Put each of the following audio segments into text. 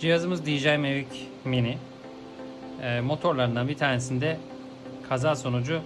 Cihazımız DJI Mavic Mini. Ee, motorlarından bir tanesinde kaza sonucu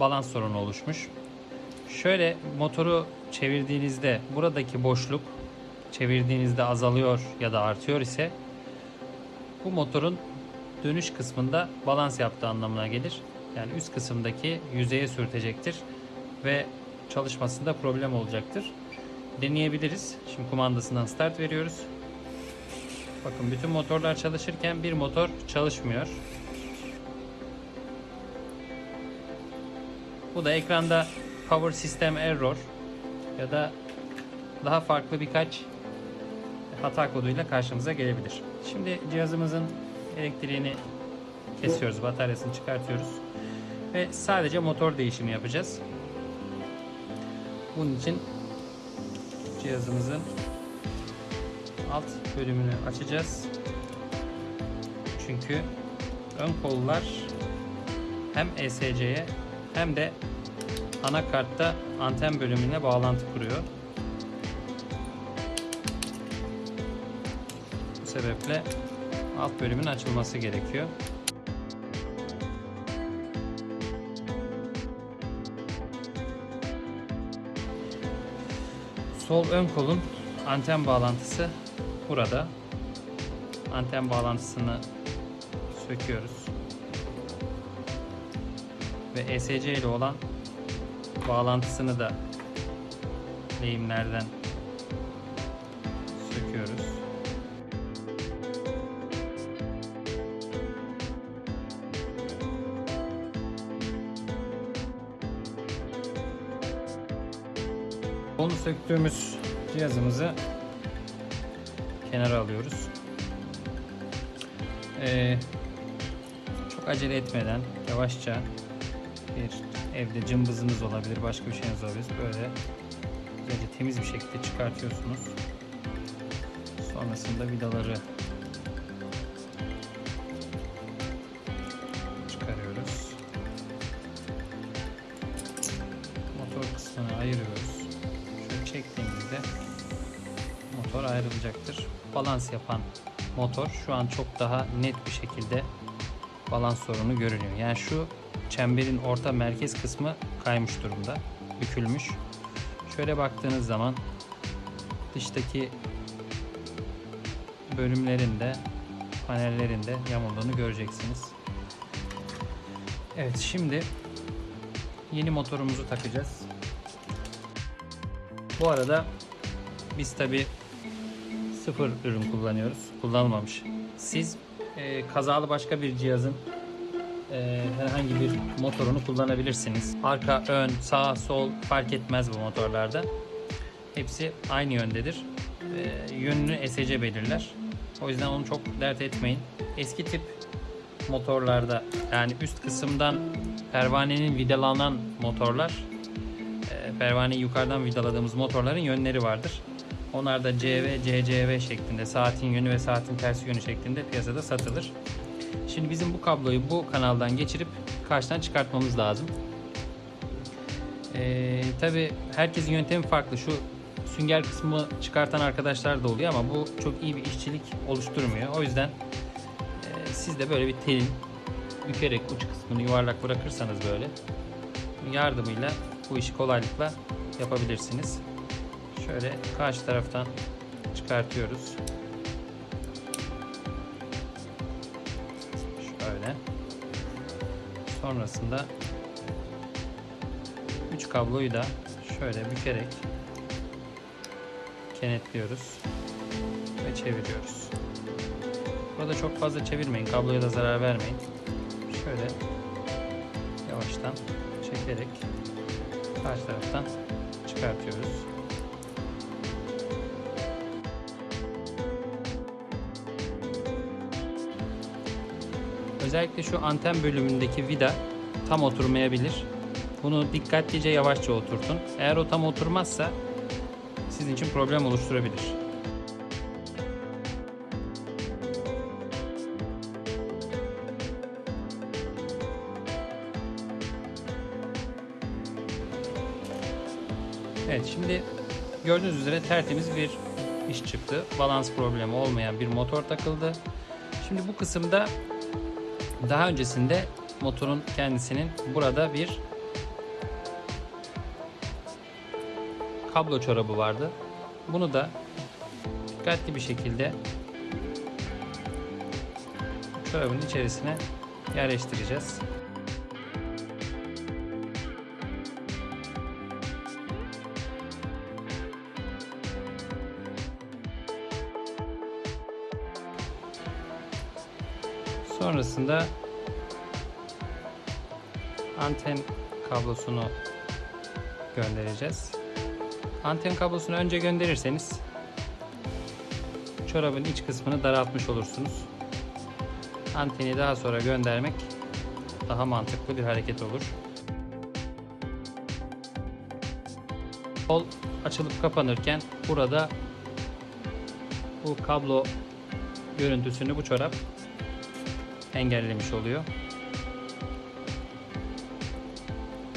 balans sorunu oluşmuş. Şöyle motoru çevirdiğinizde buradaki boşluk çevirdiğinizde azalıyor ya da artıyor ise bu motorun dönüş kısmında balans yaptığı anlamına gelir. Yani üst kısımdaki yüzeye sürtecektir ve çalışmasında problem olacaktır. Deneyebiliriz. Şimdi kumandasından start veriyoruz. Bakın bütün motorlar çalışırken bir motor çalışmıyor. Bu da ekranda Power System Error ya da daha farklı birkaç hata koduyla karşımıza gelebilir. Şimdi cihazımızın elektriğini kesiyoruz, bataryasını çıkartıyoruz ve sadece motor değişimi yapacağız. Bunun için cihazımızın alt bölümünü açacağız. Çünkü ön kollar hem ESC'ye hem de anakartta anten bölümüne bağlantı kuruyor. Bu sebeple alt bölümün açılması gerekiyor. Sol ön kolun anten bağlantısı burada. Anten bağlantısını söküyoruz. Ve ESC ile olan bağlantısını da lehimlerden söküyoruz. Onu söktüğümüz cihazımızı kenara alıyoruz. Ee, çok acele etmeden yavaşça bir evde cımbızınız olabilir, başka bir şeyiniz olabilir. Böyle güzelce temiz bir şekilde çıkartıyorsunuz. Sonrasında vidaları motor ayrılacaktır. Balans yapan motor şu an çok daha net bir şekilde balans sorunu görünüyor. Yani şu çemberin orta merkez kısmı kaymış durumda. Bükülmüş. Şöyle baktığınız zaman dıştaki bölümlerinde panellerinde yamulduğunu göreceksiniz. Evet şimdi yeni motorumuzu takacağız. Bu arada biz tabi sıfır ürün kullanıyoruz. Kullanılmamış. Siz e, kazalı başka bir cihazın e, herhangi bir motorunu kullanabilirsiniz. Arka, ön, sağ, sol fark etmez bu motorlarda. Hepsi aynı yöndedir. E, yönünü ESC belirler. O yüzden onu çok dert etmeyin. Eski tip motorlarda yani üst kısımdan pervanenin vidalanan motorlar e, pervaneyi yukarıdan vidaladığımız motorların yönleri vardır. Onlar da CV, CCV şeklinde saatin yönü ve saatin tersi yönü şeklinde piyasada satılır. Şimdi bizim bu kabloyu bu kanaldan geçirip karşıdan çıkartmamız lazım. Ee, Tabi herkesin yöntemi farklı. Şu sünger kısmı çıkartan arkadaşlar da oluyor ama bu çok iyi bir işçilik oluşturmuyor. O yüzden e, siz de böyle bir telin bükerek uç kısmını yuvarlak bırakırsanız böyle yardımıyla bu işi kolaylıkla yapabilirsiniz. Şöyle karşı taraftan çıkartıyoruz. Şöyle. Sonrasında 3 kabloyu da şöyle bükerek kenetliyoruz ve çeviriyoruz. Burada çok fazla çevirmeyin. Kabloya da zarar vermeyin. Şöyle yavaştan çekerek karşı taraftan çıkartıyoruz. Özellikle şu anten bölümündeki vida tam oturmayabilir. Bunu dikkatlice yavaşça oturtun. Eğer o tam oturmazsa sizin için problem oluşturabilir. Evet şimdi gördüğünüz üzere tertemiz bir iş çıktı. Balans problemi olmayan bir motor takıldı. Şimdi bu kısımda daha öncesinde motorun kendisinin burada bir kablo çorabı vardı. Bunu da dikkatli bir şekilde çorabın içerisine yerleştireceğiz. Sonrasında anten kablosunu göndereceğiz. Anten kablosunu önce gönderirseniz çorabın iç kısmını daraltmış olursunuz. Anteni daha sonra göndermek daha mantıklı bir hareket olur. Kol açılıp kapanırken burada bu kablo görüntüsünü bu çorap engellemiş oluyor.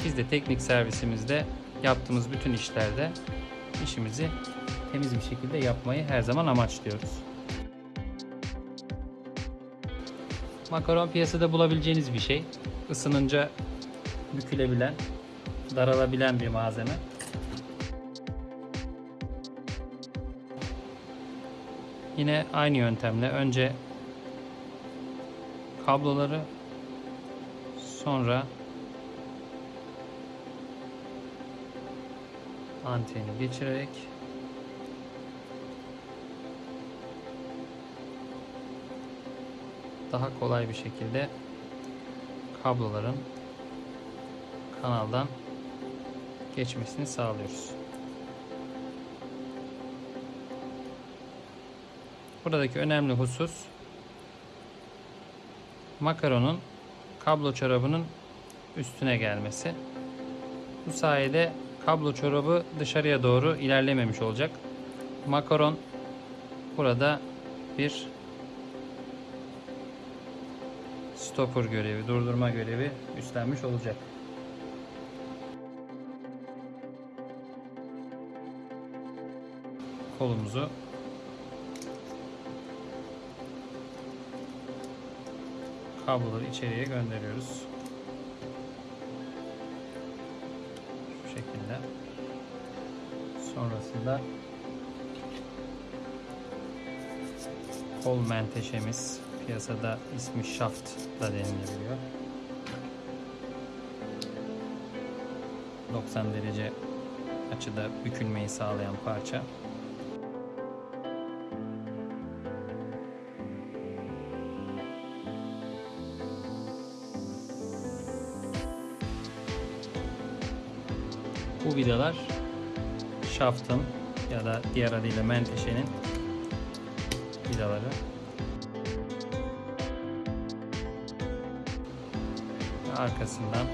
Biz de teknik servisimizde yaptığımız bütün işlerde işimizi temiz bir şekilde yapmayı her zaman amaçlıyoruz. Makaron piyasada bulabileceğiniz bir şey. Isınınca bükülebilen, daralabilen bir malzeme. Yine aynı yöntemle önce kabloları sonra anteni geçirerek daha kolay bir şekilde kabloların kanaldan geçmesini sağlıyoruz. Buradaki önemli husus makaronun kablo çorabının üstüne gelmesi. Bu sayede kablo çorabı dışarıya doğru ilerlememiş olacak. Makaron burada bir stopper görevi, durdurma görevi üstlenmiş olacak. Kolumuzu kabloları içeriye gönderiyoruz. Şu şekilde. Sonrasında kol menteşemiz piyasada ismi shaft da denilebiliyor. 90 derece açıda bükülmeyi sağlayan parça. Vidalar şaftın ya da diğer adıyla menteşenin vidaları. Arkasından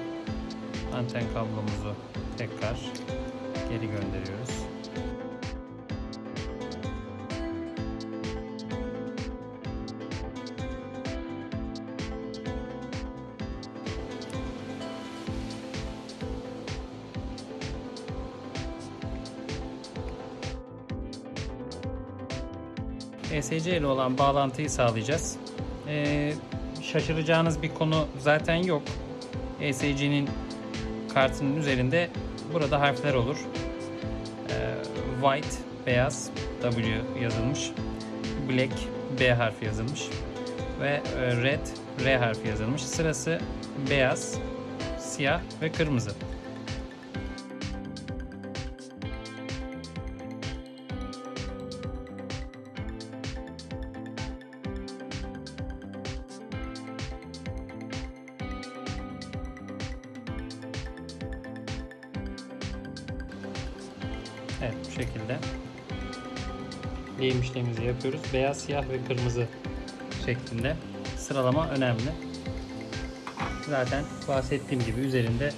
anten kablomuzu tekrar geri gönderiyoruz. ESC ile olan bağlantıyı sağlayacağız. Ee, şaşıracağınız bir konu zaten yok. ESC'nin kartının üzerinde burada harfler olur. Ee, white beyaz W yazılmış. Black B harfi yazılmış. Ve e, red R harfi yazılmış. Sırası beyaz, siyah ve kırmızı. Evet bu şekilde lehim işlemimizi yapıyoruz. Beyaz, siyah ve kırmızı şeklinde sıralama önemli. Zaten bahsettiğim gibi üzerinde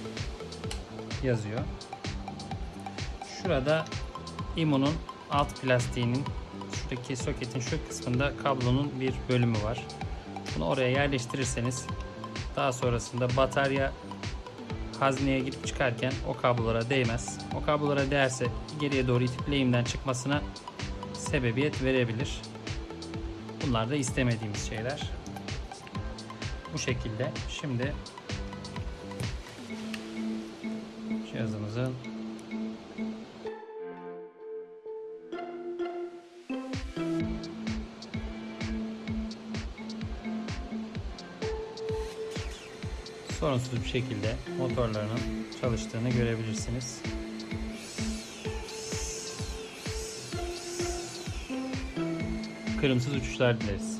yazıyor. Şurada imonun alt plastiğinin şuradaki soketin şu kısmında kablonun bir bölümü var. Bunu oraya yerleştirirseniz daha sonrasında batarya hazneye girip çıkarken o kablolara değmez. O kablolara değerse geriye doğru itip lehimden çıkmasına sebebiyet verebilir. Bunlar da istemediğimiz şeyler. Bu şekilde. Şimdi cihazımızın sorunsuz bir şekilde motorlarının çalıştığını görebilirsiniz. Kırımsız uçuşlar dileriz.